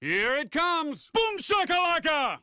Here it comes! Boom shakalaka!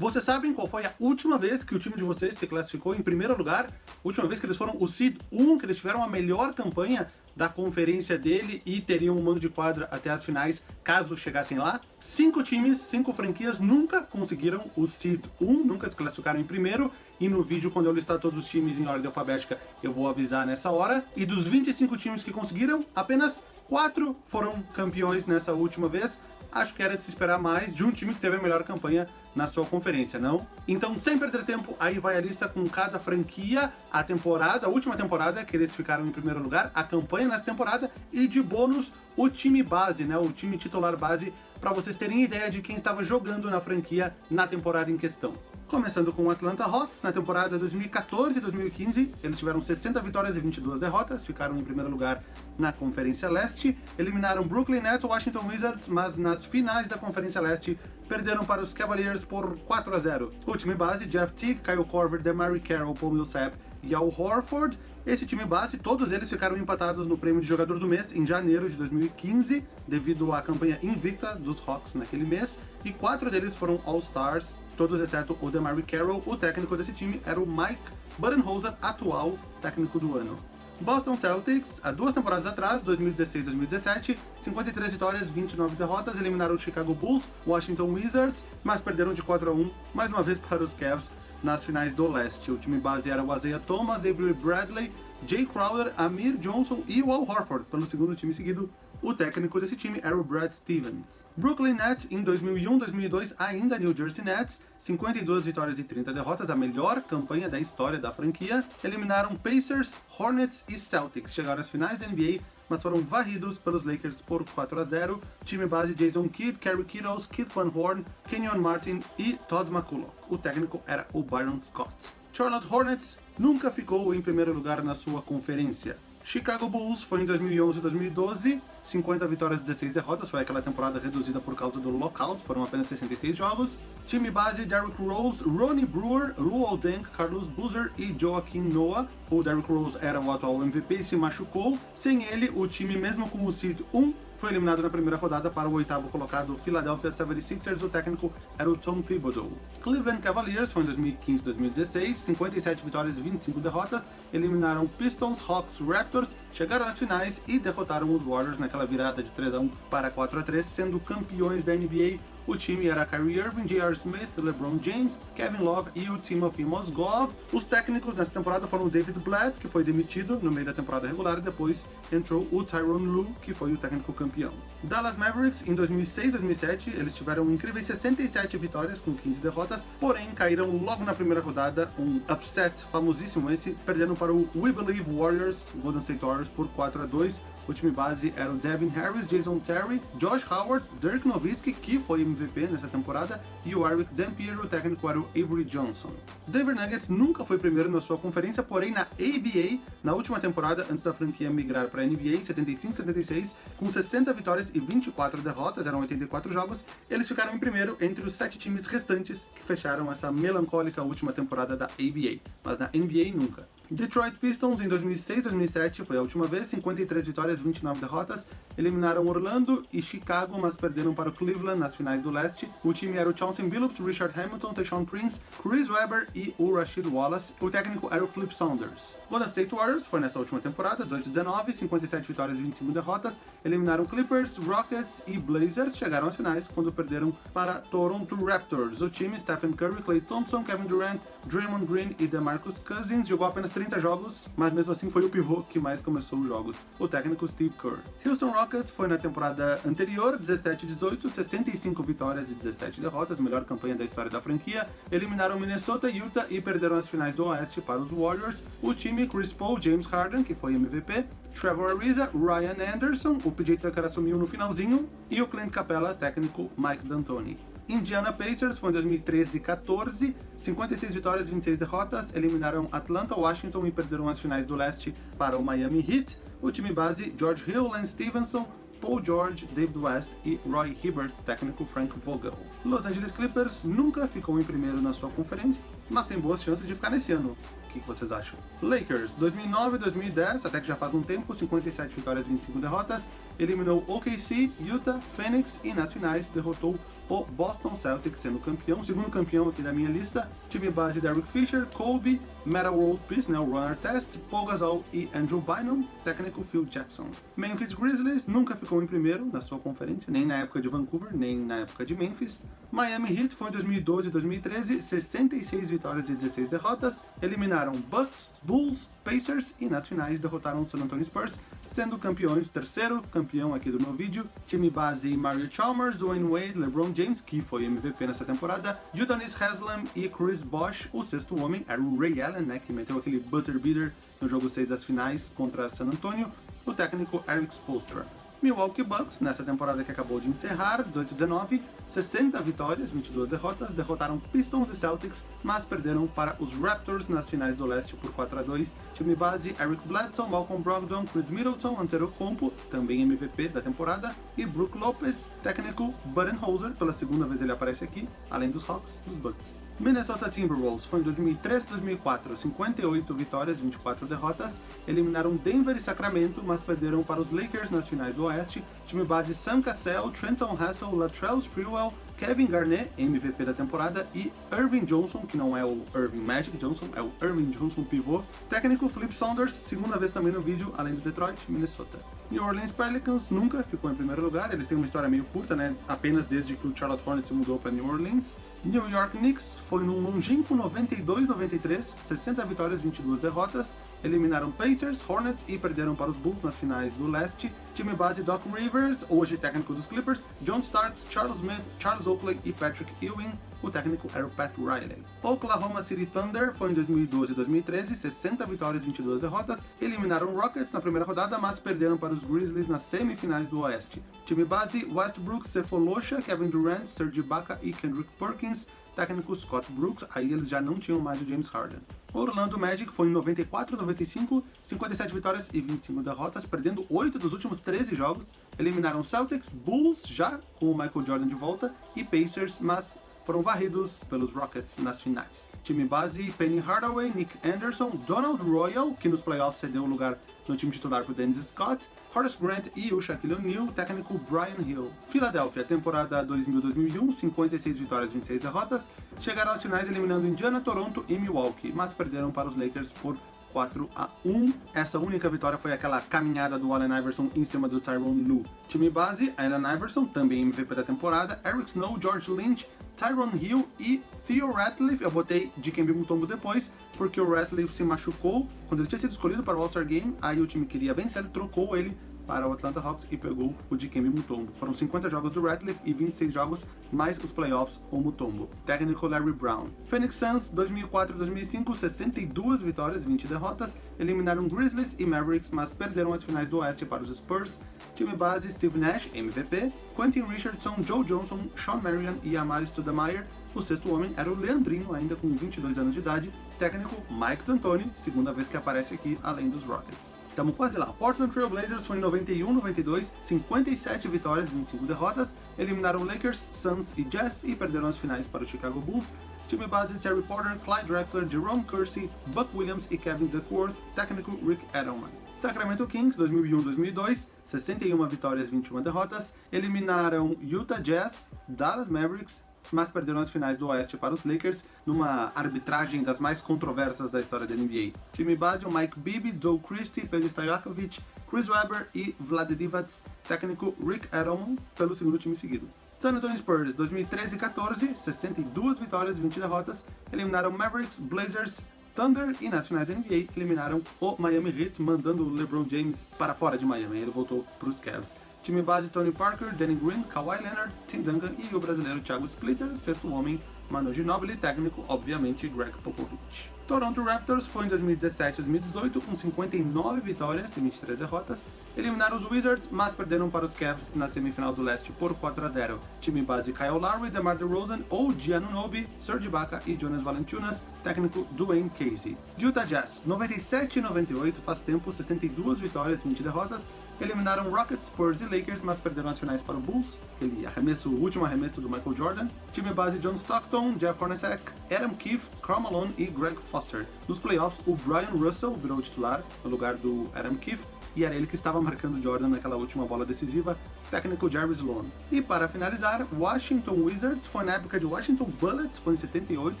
Vocês sabem qual foi a última vez que o time de vocês se classificou em primeiro lugar? Última vez que eles foram o Seed 1, que eles tiveram a melhor campanha da conferência dele e teriam um mando de quadra até as finais caso chegassem lá. Cinco times, cinco franquias nunca conseguiram o Seed 1, nunca se classificaram em primeiro, e no vídeo, quando eu listar todos os times em ordem alfabética, eu vou avisar nessa hora. E dos 25 times que conseguiram, apenas quatro foram campeões nessa última vez. Acho que era de se esperar mais de um time que teve a melhor campanha na sua conferência, não? Então, sem perder tempo, aí vai a lista com cada franquia, a temporada, a última temporada que eles ficaram em primeiro lugar, a campanha nessa temporada e de bônus o time base, né, o time titular base, para vocês terem ideia de quem estava jogando na franquia na temporada em questão. Começando com o Atlanta Hawks, na temporada 2014-2015, eles tiveram 60 vitórias e 22 derrotas, ficaram em primeiro lugar na Conferência Leste, eliminaram Brooklyn Nets e Washington Wizards, mas nas finais da Conferência Leste perderam para os Cavaliers por 4 a 0. O time base, Jeff Teague, Kyle Korver, DeMary Carroll, Paul Millsap e Al Horford. Esse time base, todos eles ficaram empatados no prêmio de jogador do mês em janeiro de 2015, devido à campanha invicta dos Hawks naquele mês, e quatro deles foram All-Stars, todos exceto o DeMary Carroll. O técnico desse time era o Mike Budenholzer, atual técnico do ano. Boston Celtics, há duas temporadas atrás, 2016-2017, 53 vitórias, 29 derrotas, eliminaram o Chicago Bulls, Washington Wizards, mas perderam de 4 a 1, mais uma vez para os Cavs nas finais do leste. O time base era o Isaiah Thomas, Avery Bradley, Jay Crowder, Amir Johnson e o Al Horford, pelo segundo time seguido o técnico desse time era o Brad Stevens. Brooklyn Nets em 2001-2002, ainda New Jersey Nets, 52 vitórias e 30 derrotas, a melhor campanha da história da franquia. Eliminaram Pacers, Hornets e Celtics. Chegaram às finais da NBA, mas foram varridos pelos Lakers por 4 a 0. Time base Jason Kidd, Kerry Kittles, Kid Van Horn, Kenyon Martin e Todd McCulloch. O técnico era o Byron Scott. Charlotte Hornets nunca ficou em primeiro lugar na sua conferência. Chicago Bulls foi em 2011 e 2012, 50 vitórias e 16 derrotas, foi aquela temporada reduzida por causa do lockout, foram apenas 66 jogos. Time base, Derrick Rose, Ronnie Brewer, Luol Deng, Carlos Boozer e Joaquim Noah. O Derrick Rose era o atual MVP e se machucou. Sem ele, o time, mesmo com o seed 1, foi eliminado na primeira rodada para o oitavo colocado Philadelphia 76ers, o técnico era o Tom Thibodeau. Cleveland Cavaliers foi em 2015-2016, 57 vitórias e 25 derrotas, eliminaram Pistons, Hawks, Raptors, chegaram às finais e derrotaram os Warriors naquela virada de 3 a 1 para 4 a 3, sendo campeões da NBA o time era Kyrie Irving, J.R. Smith, LeBron James, Kevin Love e o Timothy Mozgov. Os técnicos nessa temporada foram David Blatt, que foi demitido no meio da temporada regular, e depois entrou o Tyronn Lue, que foi o técnico campeão. Dallas Mavericks, em 2006-2007, eles tiveram incríveis 67 vitórias com 15 derrotas, porém caíram logo na primeira rodada, um upset famosíssimo esse, perdendo para o We Believe Warriors, Golden State Warriors, por 4 a 2 o time base era o Devin Harris, Jason Terry, Josh Howard, Dirk Nowitzki, que foi MVP nessa temporada, e o Eric Dampier, o técnico era o Avery Johnson. Denver Nuggets nunca foi primeiro na sua conferência, porém na ABA, na última temporada, antes da franquia migrar para a NBA, 75-76, com 60 vitórias e 24 derrotas, eram 84 jogos, eles ficaram em primeiro entre os sete times restantes que fecharam essa melancólica última temporada da ABA, mas na NBA nunca. Detroit Pistons em 2006-2007 foi a última vez, 53 vitórias, 29 derrotas. Eliminaram Orlando e Chicago, mas perderam para o Cleveland nas finais do leste. O time era o Chauncey Billups, Richard Hamilton, Tayshaun Prince, Chris Webber e o Rashid Wallace. O técnico era o Flip Saunders. Golden State Warriors foi nessa última temporada, 18-19, 57 vitórias e 25 derrotas. Eliminaram Clippers, Rockets e Blazers. Chegaram às finais quando perderam para Toronto Raptors. O time, Stephen Curry, Klay Thompson, Kevin Durant, Draymond Green e DeMarcus Cousins, jogou apenas 30 jogos, mas mesmo assim foi o pivô que mais começou os jogos, o técnico Steve Kerr. Houston Rockets foi na temporada anterior, 17-18, 65 vitórias e 17 derrotas, melhor campanha da história da franquia. Eliminaram Minnesota, Utah e perderam as finais do Oeste para os Warriors. O time Chris Paul, James Harden, que foi MVP, Trevor Ariza, Ryan Anderson, o PJ Tucker assumiu no finalzinho, e o Clint Capella, técnico Mike D'Antoni. Indiana Pacers foi em 2013 e 14, 56 vitórias e 26 derrotas, eliminaram Atlanta, Washington e perderam as finais do leste para o Miami Heat. O time base, George Hill, Lance Stevenson, Paul George, David West e Roy Hibbert, técnico Frank Vogel. Los Angeles Clippers nunca ficou em primeiro na sua conferência, mas tem boas chances de ficar nesse ano. Que vocês acham? Lakers, 2009 2010, até que já faz um tempo, 57 vitórias e 25 derrotas, eliminou OKC, Utah, Phoenix e nas finais derrotou o Boston Celtics sendo campeão, segundo campeão aqui da minha lista, time base Derek Fisher, Kobe, Meta World Peace, né, o Runner Test, Paul Gasol e Andrew Bynum, técnico Phil Jackson. Memphis Grizzlies nunca ficou em primeiro na sua conferência, nem na época de Vancouver, nem na época de Memphis. Miami Heat foi em 2012 e 2013, 66 vitórias e 16 derrotas, eliminaram Bucks, Bulls, Pacers e nas finais derrotaram o San Antonio Spurs, sendo campeões, terceiro campeão aqui do meu vídeo, time base Mario Chalmers, Dwayne Wade, LeBron James, que foi MVP nessa temporada, Udonis Haslam e Chris Bosh, o sexto homem era o Ray Allen, né, que meteu aquele buzzer beater no jogo 6 das finais contra San Antonio, o técnico Eric Spoelstra. Milwaukee Bucks, nessa temporada que acabou de encerrar, 18-19, 60 vitórias, 22 derrotas, derrotaram Pistons e Celtics, mas perderam para os Raptors nas finais do leste por 4 a 2. Time base, Eric Bledsoe, Malcolm Brogdon, Chris Middleton, Antetokounmpo, também MVP da temporada, e Brook Lopez, técnico Budenholzer, pela segunda vez ele aparece aqui, além dos Hawks, dos Bucks. Minnesota Timberwolves foi em 2003 2004, 58 vitórias, 24 derrotas, eliminaram Denver e Sacramento, mas perderam para os Lakers nas finais do Oeste, time base Sam Cassell, Trenton Hassel, Latrell Sprewell, Kevin Garnett, MVP da temporada, e Irving Johnson, que não é o Irving Magic Johnson, é o Irving Johnson pivô. Técnico Flip Saunders, segunda vez também no vídeo, além do Detroit, Minnesota. New Orleans Pelicans nunca ficou em primeiro lugar, eles têm uma história meio curta, né? Apenas desde que o Charlotte Hornets mudou para New Orleans. New York Knicks foi num longínquo 92-93, 60 vitórias, 22 derrotas, eliminaram Pacers, Hornets e perderam para os Bulls nas finais do leste. Time base Doc Rivers, hoje técnico dos Clippers, John Starks, Charles Smith, Charles Oakley e Patrick Ewing. O técnico era o Pat Riley. Oklahoma City Thunder foi em 2012 e 2013, 60 vitórias, 22 derrotas. Eliminaram Rockets na primeira rodada, mas perderam para os Grizzlies nas semifinais do Oeste. Time base Westbrook, Sefolosha, Kevin Durant, Serge Ibaka e Kendrick Perkins técnico Scott Brooks, aí eles já não tinham mais o James Harden. Orlando Magic foi em 94 95, 57 vitórias e 25 derrotas, perdendo 8 dos últimos 13 jogos. Eliminaram Celtics, Bulls, já com o Michael Jordan de volta, e Pacers, mas foram varridos pelos Rockets nas finais. Time base, Penny Hardaway, Nick Anderson, Donald Royal, que nos playoffs cedeu o lugar no time titular para Dennis Scott, Horace Grant e o Shaquille O'Neal, técnico Brian Hill. Philadelphia, temporada 2000-2001, 56 vitórias, 26 derrotas, chegaram às finais eliminando Indiana, Toronto e Milwaukee, mas perderam para os Lakers por 4 a 1. Essa única vitória foi aquela caminhada do Allen Iverson em cima do Tyrone Lue. Time base, Allen Iverson, também MVP da temporada, Eric Snow, George Lynch, Tyron Hill e Theo Ratliff. Eu botei de Kembe Mutombo depois, porque o Ratliff se machucou quando ele tinha sido escolhido para o All-Star Game, aí o time queria vencer, ele trocou ele para o Atlanta Hawks e pegou o Dikembe Mutombo. Foram 50 jogos do Ratliff e 26 jogos mais os playoffs com Mutombo. Técnico Larry Brown. Phoenix Suns 2004-2005, 62 vitórias, 20 derrotas. Eliminaram Grizzlies e Mavericks, mas perderam as finais do Oeste para os Spurs. Time base Steve Nash, MVP. Quentin Richardson, Joe Johnson, Sean Marion e Amari Stoudemire. O sexto homem era o Leandrinho, ainda com 22 anos de idade. Técnico Mike D'Antoni, segunda vez que aparece aqui, além dos Rockets. Estamos quase lá. Portland Trail Blazers foi em 91, 92, 57 vitórias, 25 derrotas. Eliminaram Lakers, Suns e Jazz e perderam as finais para o Chicago Bulls. Time base Terry Porter, Clyde Drexler, Jerome Kersey, Buck Williams e Kevin Duckworth. Técnico Rick Edelman. Sacramento Kings 2001-2002, 61 vitórias, 21 derrotas. Eliminaram Utah Jazz, Dallas Mavericks, mas perderam as finais do Oeste para os Lakers numa arbitragem das mais controversas da história da NBA. Time base, o Mike Bibby, Joe Christie, Pedro Stojakovic, Chris Webber e Vlad Divac, técnico Rick Edelman, pelo segundo time seguido. San Antonio Spurs 2013-14, 62 vitórias, 20 derrotas, eliminaram Mavericks, Blazers, Thunder e finais da NBA eliminaram o Miami Heat, mandando o LeBron James para fora de Miami, ele voltou para os Cavs. Time base Tony Parker, Danny Green, Kawhi Leonard, Tim Duncan e o brasileiro Thiago Splitter, sexto homem, Manu Ginobili, técnico, obviamente, Greg Popovich. Toronto Raptors foi em 2017 2018 com 59 vitórias e 23 derrotas. Eliminaram os Wizards, mas perderam para os Cavs na semifinal do leste por 4 a 0. Time base Kyle Lowry, DeMar DeRozan, ou Giannunobi, Serge Ibaka e Jonas Valanciunas, técnico Dwayne Casey. Utah Jazz, 97 e 98, faz tempo, 62 vitórias e 20 derrotas eliminaram Rockets, Spurs e Lakers, mas perderam as finais para o Bulls, aquele arremesso, o último arremesso do Michael Jordan. Time base John Stockton, Jeff Hornacek, Adam Keefe, Karl Malone e Greg Foster. Nos playoffs, o Brian Russell virou titular no lugar do Adam Keefe, e era ele que estava marcando Jordan naquela última bola decisiva, técnico Jerry Sloan. E para finalizar, Washington Wizards foi na época de Washington Bullets, foi em 78,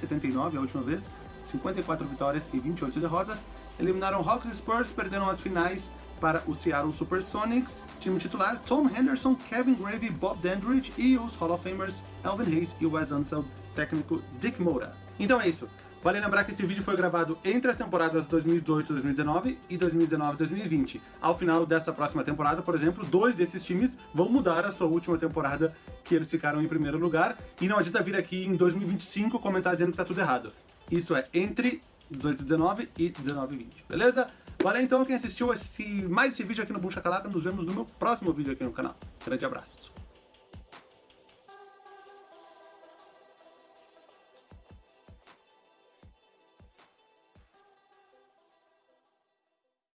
79 a última vez, 54 vitórias e 28 derrotas, eliminaram Hawks e Spurs, perderam as finais para o Seattle Supersonics, time titular Tom Henderson, Kevin Gravy, Bob Dandridge e os Hall of Famers Elvin Hayes e Wes Unseld, técnico Dick Moura. Então é isso. Vale lembrar que esse vídeo foi gravado entre as temporadas 2018-2019 e 2019-2020. Ao final dessa próxima temporada, por exemplo, dois desses times vão mudar a sua última temporada que eles ficaram em primeiro lugar, e não adianta vir aqui em 2025 comentar dizendo que tá tudo errado. Isso é entre 18-19 e 19-20, beleza? Valeu então quem assistiu esse, mais esse vídeo aqui no Bucha Calaca, nos vemos no meu próximo vídeo aqui no canal. Grande abraço.